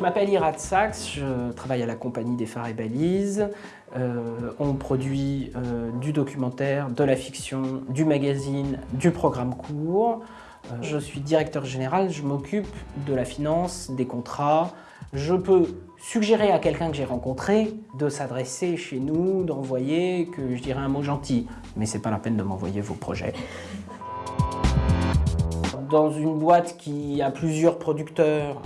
Je m'appelle Irad Sachs, je travaille à la compagnie des phares et balises. Euh, on produit euh, du documentaire, de la fiction, du magazine, du programme court. Euh, je suis directeur général, je m'occupe de la finance, des contrats. Je peux suggérer à quelqu'un que j'ai rencontré de s'adresser chez nous, d'envoyer, que je dirais un mot gentil. Mais c'est pas la peine de m'envoyer vos projets. Dans une boîte qui a plusieurs producteurs,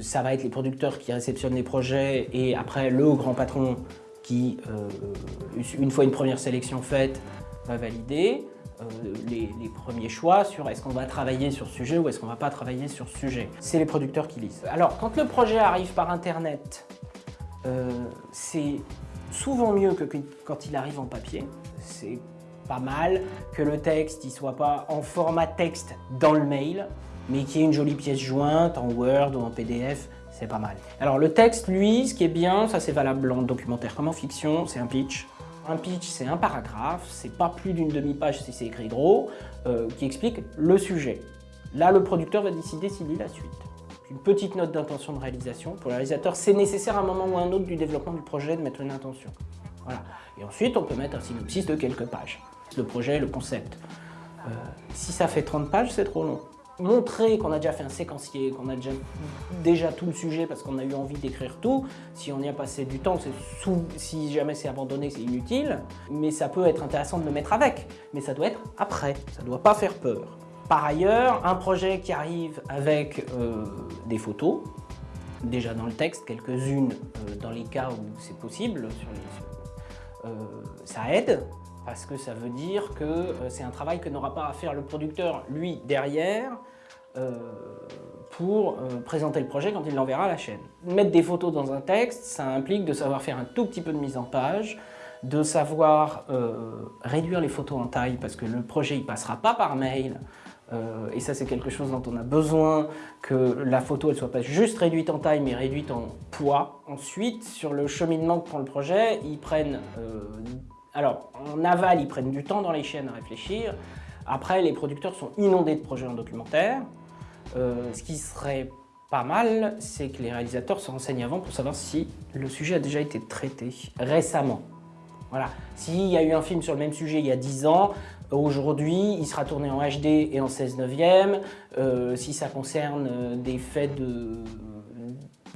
ça va être les producteurs qui réceptionnent les projets et après le grand patron qui, euh, une fois une première sélection faite, va valider euh, les, premiers choix sur est-ce qu'on va travailler sur ce sujet ou est-ce qu'on va pas travailler sur ce sujet. C'est les producteurs qui lisent. Alors, quand le projet arrive par Internet, c'est souvent mieux que quand il arrive en papier. C'est pas mal que le texte ne soit pas en format texte dans le mail, mais qui est une jolie pièce jointe en Word ou en PDF, c'est pas mal. Alors le texte, lui, ce qui est bien, ça c'est valable en documentaire comme en fiction, c'est un pitch. Un pitch, c'est un paragraphe, c'est pas plus d'une demi-page si c'est écrit gros, euh, qui explique le sujet. Là, le producteur va décider s'il lit la suite. Une petite note d'intention de réalisation. Pour le réalisateur, c'est nécessaire à un moment ou à un autre du développement du projet de mettre une intention. Voilà. Et ensuite, on peut mettre un synopsis de quelques pages. Le projet, le concept. Euh, si ça fait 30 pages, c'est trop long montrer qu'on a déjà fait un séquencier, qu'on a déjà, tout le sujet parce qu'on a eu envie d'écrire tout. Si on y a passé du temps, si jamais c'est abandonné, c'est inutile. Mais ça peut être intéressant de le mettre avec. Mais ça doit être après, ça ne doit pas faire peur. Par ailleurs, un projet qui arrive avec euh, des photos, déjà dans le texte, quelques-unes euh, dans les cas où c'est possible, euh, ça aide parce que ça veut dire que euh, c'est un travail que n'aura pas à faire le producteur, lui, derrière, euh, pour euh, présenter le projet quand il l'enverra à la chaîne. Mettre des photos dans un texte, ça implique de savoir faire un tout petit peu de mise en page, de savoir réduire les photos en taille parce que le projet il passera pas par mail, et ça c'est quelque chose dont on a besoin, que la photo elle soit pas juste réduite en taille mais réduite en poids. Ensuite, sur le cheminement que prend le projet, ils prennent alors, en aval, ils prennent du temps dans les chaînes à réfléchir. Après, les producteurs sont inondés de projets en documentaire. Euh, ce qui serait pas mal, c'est que les réalisateurs se renseignent avant pour savoir si le sujet a déjà été traité récemment. Voilà. S'il y a eu un film sur le même sujet il y a 10 ans, aujourd'hui, il sera tourné en HD et en 16 neuvième. Euh, si ça concerne euh, des faits de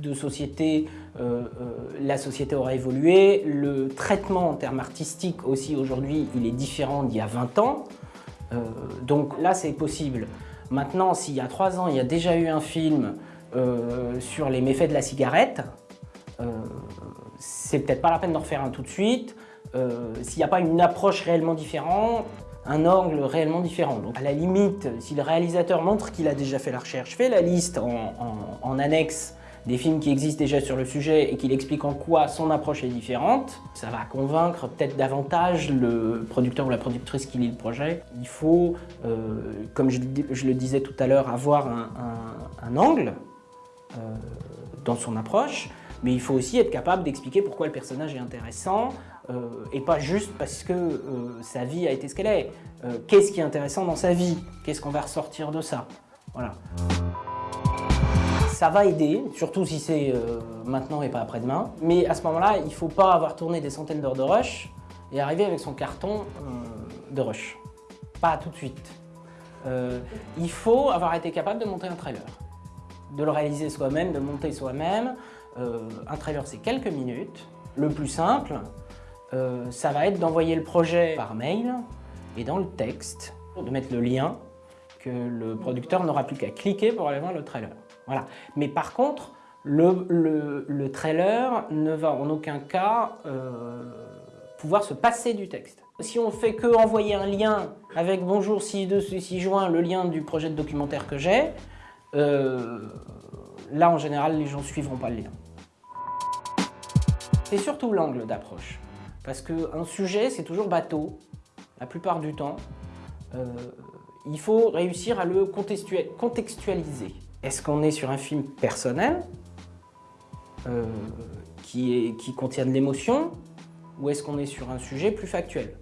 de société, euh, euh, la société aura évolué. Le traitement en termes artistiques aussi aujourd'hui, il est différent d'il y a 20 ans. Euh, donc là, c'est possible. Maintenant, s'il y a 3 ans, il y a déjà eu un film sur les méfaits de la cigarette, c'est peut-être pas la peine d'en refaire un tout de suite. s'il n'y a pas une approche réellement différente, un angle réellement différent. Donc à la limite, si le réalisateur montre qu'il a déjà fait la recherche, fait la liste en, en annexe des films qui existent déjà sur le sujet et qu'il explique en quoi son approche est différente, ça va convaincre peut-être davantage le producteur ou la productrice qui lit le projet. Il faut, euh, comme je, le disais tout à l'heure, avoir un, angle euh, dans son approche, mais il faut aussi être capable d'expliquer pourquoi le personnage est intéressant, euh, et pas juste parce que sa vie a été ce qu'elle est. Qu'est-ce qui est intéressant dans sa vie? Qu'est-ce qu'on va ressortir de ça? Voilà ça va aider, surtout si c'est euh, maintenant et pas après-demain. Mais à ce moment-là, il ne faut pas avoir tourné des centaines d'heures de rush et arriver avec son carton euh, de rush. Pas tout de suite. Euh, il faut avoir été capable de monter un trailer, de le réaliser soi-même, de monter soi-même. un trailer, c'est quelques minutes. Le plus simple, ça va être d'envoyer le projet par mail et dans le texte, de mettre le lien que le producteur n'aura plus qu'à cliquer pour aller voir le trailer. Mais par contre, le, trailer ne va en aucun cas euh, pouvoir se passer du texte. Si on fait que envoyer un lien avec « Bonjour, si de ci joint le lien du projet de documentaire que j'ai euh, là en général les gens ne suivront pas le lien. C'est surtout l'angle d'approche. Parce qu'un sujet, c'est toujours bateau, la plupart du temps. Euh, il faut réussir à le contextualiser. Est-ce qu'on est sur un film personnel euh, qui, contient de l'émotion ou est-ce qu'on est sur un sujet plus factuel?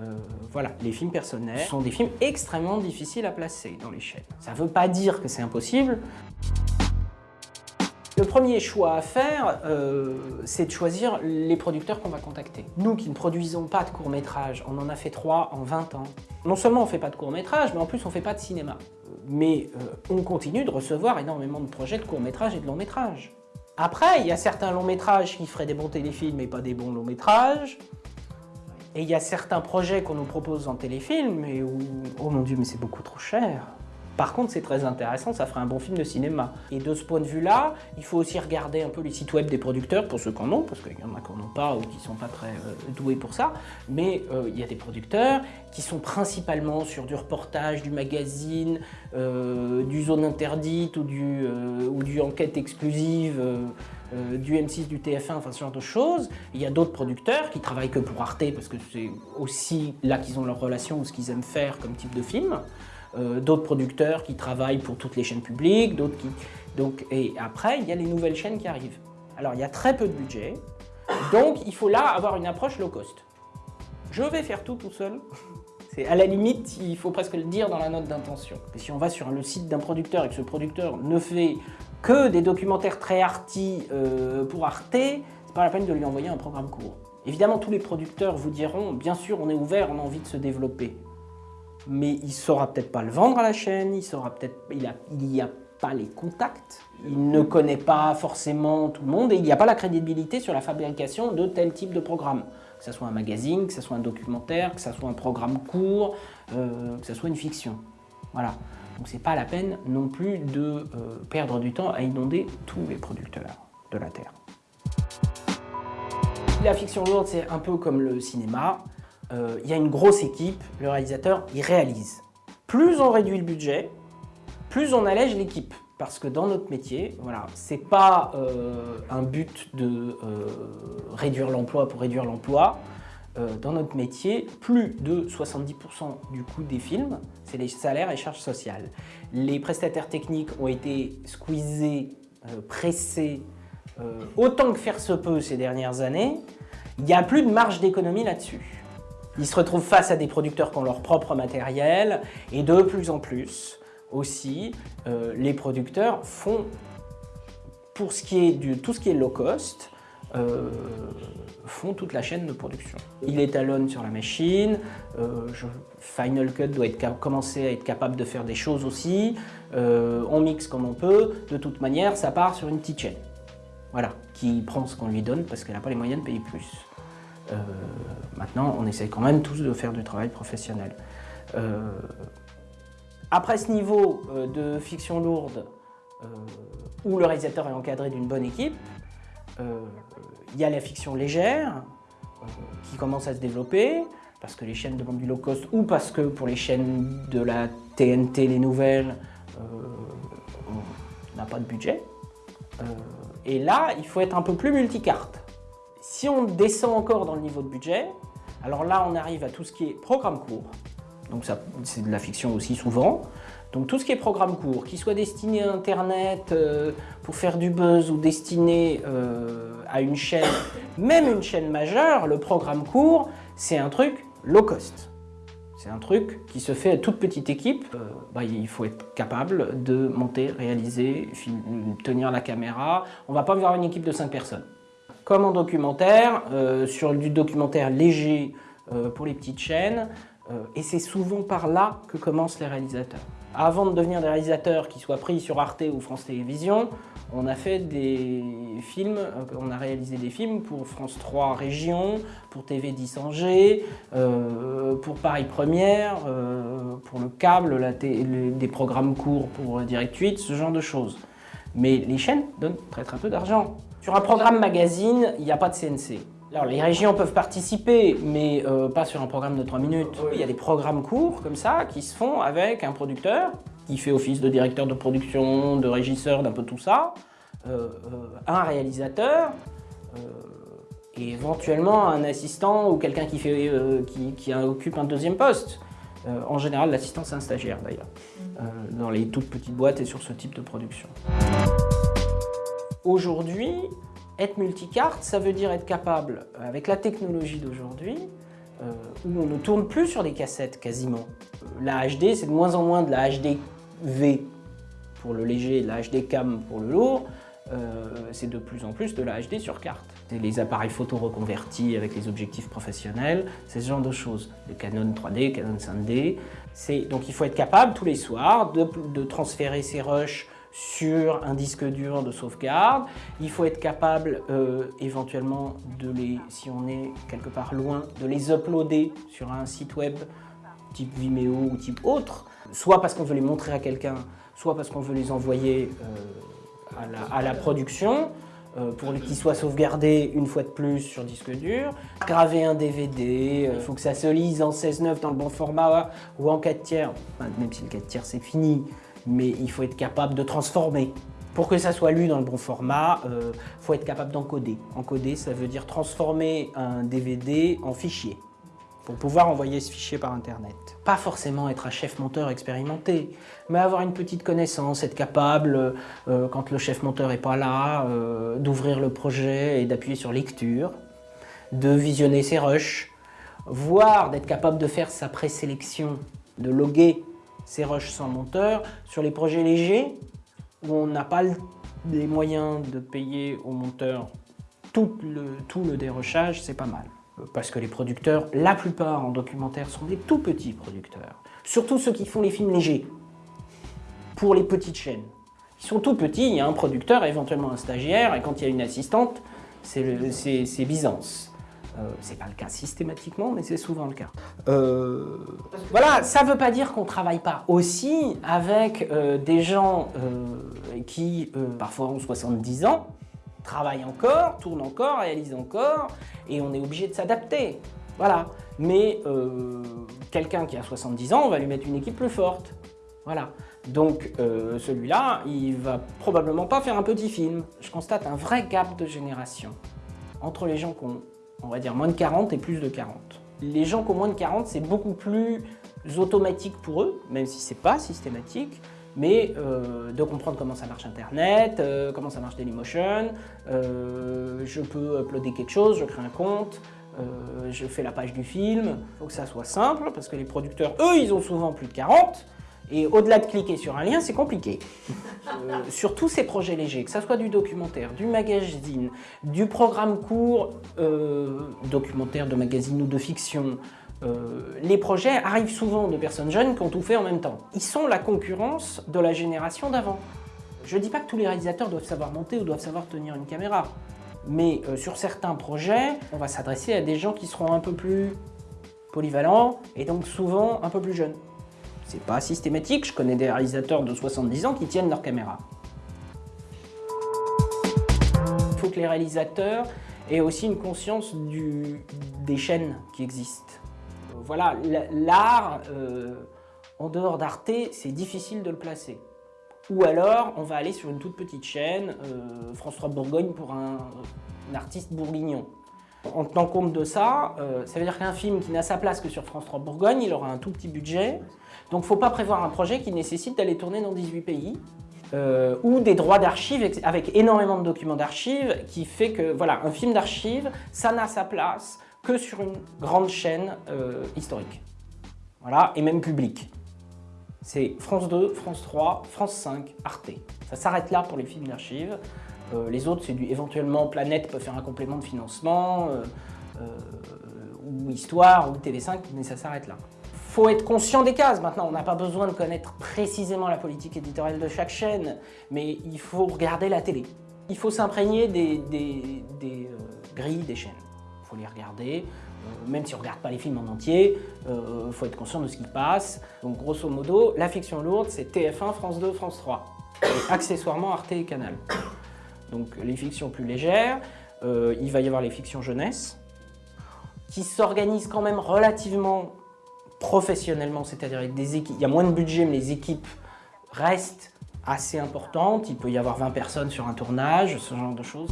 Euh, voilà, les films personnels sont des films extrêmement difficiles à placer dans chaînes. Ça ne veut pas dire que c'est impossible. premier choix à faire, euh, c'est de choisir les producteurs qu'on va contacter. Nous qui ne produisons pas de courts-métrages, on en a fait trois en 20 ans. Non seulement on ne fait pas de courts-métrages, mais en plus on ne fait pas de cinéma. Mais euh, on continue de recevoir énormément de projets de courts-métrages et de longs-métrages. Après, il y a certains longs-métrages qui feraient des bons téléfilms et pas des bons longs-métrages. Et il y a certains projets qu'on nous propose en téléfilm et où, oh mon dieu, mais c'est beaucoup trop cher. Par contre, c'est très intéressant, ça ferait un bon film de cinéma. Et de ce point de vue-là, il faut aussi regarder un peu les sites web des producteurs, pour ceux qui en ont, parce qu'il y en a qui n'en ont pas ou qui ne sont pas très euh, doués pour ça. Mais euh, il y a des producteurs qui sont principalement sur du reportage, du magazine, euh, du zone interdite ou du, enquête exclusive, du M6, du TF1, enfin ce genre de choses. Il y a d'autres producteurs qui travaillent que pour Arte, parce que c'est aussi là qu'ils ont leur relation ou ce qu'ils aiment faire comme type de film. Euh, d'autres producteurs qui travaillent pour toutes les chaînes publiques, d'autres qui... Donc, et après, il y a les nouvelles chaînes qui arrivent. Alors, il y a très peu de budget, donc il faut là avoir une approche low cost. Je vais faire tout tout seul. C'est à la limite, il faut presque le dire dans la note d'intention. Si on va sur le site d'un producteur et que ce producteur ne fait que des documentaires très arty euh, pour Arte, c'est pas la peine de lui envoyer un programme court. Évidemment, tous les producteurs vous diront, bien sûr, on est ouvert, on a envie de se développer mais il ne saura peut-être pas le vendre à la chaîne, il saura peut-être, il n'y a, pas les contacts, il ne connaît pas forcément tout le monde et il n'y a pas la crédibilité sur la fabrication de tel type de programme. Que ce soit un magazine, que ce soit un documentaire, que ce soit un programme court, euh, que ce soit une fiction. Voilà. Donc c'est pas la peine non plus de euh, perdre du temps à inonder tous les producteurs de la Terre. La fiction lourde, c'est un peu comme le cinéma. Euh, il y a une grosse équipe, le réalisateur, il réalise. Plus on réduit le budget, plus on allège l'équipe. Parce que dans notre métier, voilà, c'est pas euh, un but de euh, réduire l'emploi pour réduire l'emploi. dans notre métier, plus de 70% du coût des films, c'est les salaires et charges sociales. Les prestataires techniques ont été squeezés, pressés, autant que faire se peut ces dernières années. Il n'y a plus de marge d'économie là-dessus. Ils se retrouvent face à des producteurs qui ont leur propre matériel et de plus en plus aussi, euh, les producteurs font, pour ce qui est du, tout ce qui est low cost, euh, font toute la chaîne de production. Il étalonne sur la machine, euh, Final Cut doit être, commencer à être capable de faire des choses aussi, on mixe comme on peut, de toute manière ça part sur une petite chaîne. Voilà, qui prend ce qu'on lui donne parce qu'elle n'a pas les moyens de payer plus. Euh, maintenant, on essaye quand même tous de faire du travail professionnel. Euh, après ce niveau euh, de fiction lourde, où le réalisateur est encadré d'une bonne équipe, il y a la fiction légère, qui commence à se développer, parce que les chaînes demandent du low cost, ou parce que pour les chaînes de la TNT, les nouvelles, on n'a pas de budget. et là, il faut être un peu plus multicarte. Si on descend encore dans le niveau de budget, alors là on arrive à tout ce qui est programme court, donc c'est de la fiction aussi souvent, donc tout ce qui est programme court, qui soit destiné à Internet euh, pour faire du buzz ou destiné euh, à une chaîne, même une chaîne majeure, le programme court, c'est un truc low cost. C'est un truc qui se fait à toute petite équipe. Euh, bah, il faut être capable de monter, réaliser, tenir la caméra. On ne va pas avoir une équipe de 5 personnes comme en documentaire, euh, sur du documentaire léger euh, pour les petites chaînes. Euh, et c'est souvent par là que commencent les réalisateurs. Avant de devenir des réalisateurs qui soient pris sur Arte ou France Télévisions, on a fait des films, on a réalisé des films pour France 3 Région, pour TV 10 Angers, pour Paris Première, pour le câble, des programmes courts pour Direct 8, ce genre de choses. Mais les chaînes donnent très très peu d'argent. Sur un programme magazine, il n'y a pas de CNC. Alors les régions peuvent participer, mais euh, pas sur un programme de 3 minutes. Il y a des programmes courts comme ça qui se font avec un producteur qui fait office de directeur de production, de régisseur, d'un peu tout ça, euh, euh, un réalisateur, et éventuellement un assistant ou quelqu'un qui, qui, occupe un deuxième poste. en général, l'assistant, c'est un stagiaire d'ailleurs, dans les toutes petites boîtes et sur ce type de production. Aujourd'hui, être multicarte, ça veut dire être capable, avec la technologie d'aujourd'hui, euh, où on ne tourne plus sur des cassettes quasiment. La HD, c'est de moins en moins de la HD V pour le léger de la HD cam pour le lourd. Euh, c'est de plus en plus de la HD sur carte. Les appareils photo reconvertis avec les objectifs professionnels, c'est ce genre de choses. Les Canon 3D, Canon 5D. Donc il faut être capable tous les soirs de, de transférer ses rushs sur un disque dur de sauvegarde. Il faut être capable euh, éventuellement de les, si on est quelque part loin, de les uploader sur un site web type Vimeo ou type autre, soit parce qu'on veut les montrer à quelqu'un, soit parce qu'on veut les envoyer euh, à, la, production, euh, pour qu'ils soient sauvegardés une fois de plus sur disque dur. Graver un DVD, il faut que ça se lise en 16.9 dans le bon format ou en 4 tiers, même si le 4 tiers c'est fini, mais il faut être capable de transformer. Pour que ça soit lu dans le bon format, il euh, faut être capable d'encoder. Encoder, ça veut dire transformer un DVD en fichier pour pouvoir envoyer ce fichier par Internet. Pas forcément être un chef monteur expérimenté, mais avoir une petite connaissance, être capable, euh, quand le chef monteur n'est pas là, euh, d'ouvrir le projet et d'appuyer sur lecture, de visionner ses rushs, voire d'être capable de faire sa présélection, de loguer ces rushs sans monteur. Sur les projets légers, où on n'a pas les moyens de payer au monteur tout le, tout le dérochage, c'est pas mal. Parce que les producteurs, la plupart en documentaire, sont des tout petits producteurs. Surtout ceux qui font les films légers, pour les petites chaînes. Ils sont tout petits, il y a un producteur, éventuellement un stagiaire, et quand il y a une assistante, c'est Byzance. Euh, c'est pas le cas systématiquement, mais c'est souvent le cas. Euh, voilà, ça veut pas dire qu'on travaille pas aussi avec euh, des gens qui, parfois ont 70 ans, travaillent encore, tournent encore, réalisent encore, et on est obligé de s'adapter. Voilà. Mais quelqu'un qui a 70 ans, on va lui mettre une équipe plus forte. Voilà. Donc celui-là, il va probablement pas faire un petit film. Je constate un vrai gap de génération entre les gens qui ont on va dire moins de 40 et plus de 40. Les gens qui ont moins de 40, c'est beaucoup plus automatique pour eux, même si c'est pas systématique, mais euh, de comprendre comment ça marche Internet, euh, comment ça marche Dailymotion, euh, je peux uploader quelque chose, je crée un compte, je fais la page du film, il faut que ça soit simple, parce que les producteurs, eux, ils ont souvent plus de 40, et au-delà de cliquer sur un lien, c'est compliqué. Euh, sur tous ces projets légers, que ce soit du documentaire, du magazine, du programme court, euh, documentaire, de magazine ou de fiction, euh, les projets arrivent souvent de personnes jeunes qui ont tout fait en même temps. Ils sont la concurrence de la génération d'avant. Je ne dis pas que tous les réalisateurs doivent savoir monter ou doivent savoir tenir une caméra, mais sur certains projets, on va s'adresser à des gens qui seront un peu plus polyvalents et donc souvent un peu plus jeunes. C'est pas systématique, je connais des réalisateurs de 70 ans qui tiennent leur caméra. Il faut que les réalisateurs aient aussi une conscience des chaînes qui existent. Voilà, l'art, euh, en dehors d'Arte, c'est difficile de le placer. Ou alors, on va aller sur une toute petite chaîne, euh, François Bourgogne pour un artiste bourguignon. En tenant compte de ça, euh, ça veut dire qu'un film qui n'a sa place que sur France 3 Bourgogne, il aura un tout petit budget. Donc faut pas prévoir un projet qui nécessite d'aller tourner dans 18 pays. Euh, ou des droits d'archives avec énormément de documents d'archives qui fait que, voilà, un film d'archives, ça n'a sa place que sur une grande chaîne euh, historique. Voilà, et même publique. C'est France 2, France 3, France 5, Arte. Ça s'arrête là pour les films d'archives. Euh, les autres, c'est du éventuellement Planète peut faire un complément de financement, euh, euh, ou Histoire, ou TV5, mais ça s'arrête là. Faut être conscient des cases. Maintenant, on n'a pas besoin de connaître précisément la politique éditoriale de chaque chaîne, mais il faut regarder la télé. Il faut s'imprégner des, grilles des chaînes. Il faut les regarder, même si on ne regarde pas les films en entier, il faut être conscient de ce qui passe. Donc grosso modo, la fiction lourde, c'est TF1, France 2, France 3. Et accessoirement Arte et Canal donc les fictions plus légères. Euh, il va y avoir les fictions jeunesse, qui s'organisent quand même relativement professionnellement, c'est-à-dire avec des équipes. Il y a moins de budget, mais les équipes restent assez importantes. Il peut y avoir 20 personnes sur un tournage, ce genre de choses.